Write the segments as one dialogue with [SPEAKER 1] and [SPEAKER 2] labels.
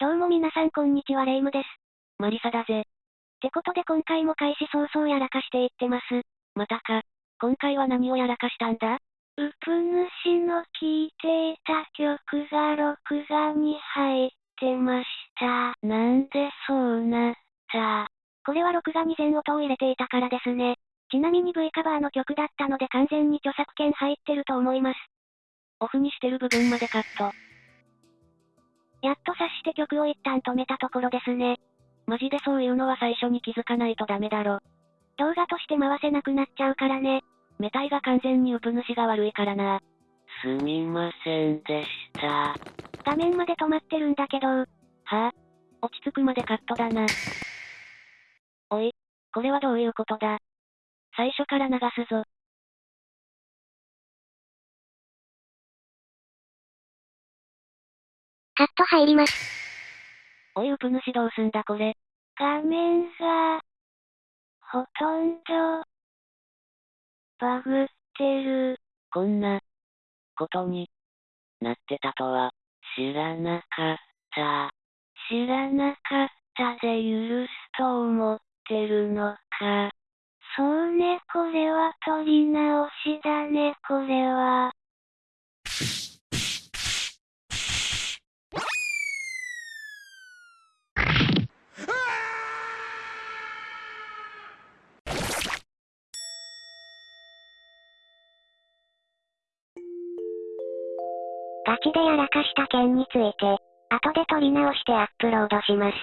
[SPEAKER 1] どうも皆さんこんにちはレイムです。
[SPEAKER 2] マリサだぜ。
[SPEAKER 1] ってことで今回も開始早々やらかしていってます。
[SPEAKER 2] またか。今回は何をやらかしたんだ？
[SPEAKER 1] ウプ主の聴いていた曲が録画に入ってました。
[SPEAKER 2] なんでそうなった？
[SPEAKER 1] これは録画に全音を入れていたからですね。ちなみに V カバーの曲だったので完全に著作権入ってると思います。
[SPEAKER 2] オフにしてる部分までカット。
[SPEAKER 1] やっと察して曲を一旦止めたところですね。
[SPEAKER 2] マジでそういうのは最初に気づかないとダメだろ。
[SPEAKER 1] 動画として回せなくなっちゃうからね。
[SPEAKER 2] メタイが完全にウプ主が悪いからな。
[SPEAKER 3] すみませんでした。
[SPEAKER 1] 画面まで止まってるんだけど、
[SPEAKER 2] は？ぁ、落ち着くまでカットだな。おい、これはどういうことだ？最初から流すぞ。
[SPEAKER 1] カット入ります。
[SPEAKER 2] おいウプ主どうすんだこれ。
[SPEAKER 1] 画面が、ほとんど、バグってる。
[SPEAKER 3] こんな、ことに、なってたとは、知らなかった。知らなかったで許すと思ってるのか。
[SPEAKER 1] そうね、これは撮り直しだね、これは。ガチでやらかした件について、後で撮り直してアップロードします。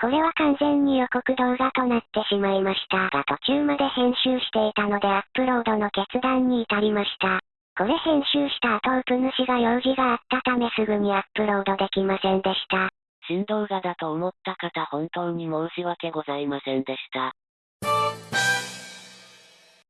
[SPEAKER 1] これは完全に予告動画となってしまいましたが途中まで編集していたのでアップロードの決断に至りました。これ編集した後ウプ主が用事があったためすぐにアップロードできませんでした。
[SPEAKER 3] 新動画だと思った方本当に申し訳ございませんでした。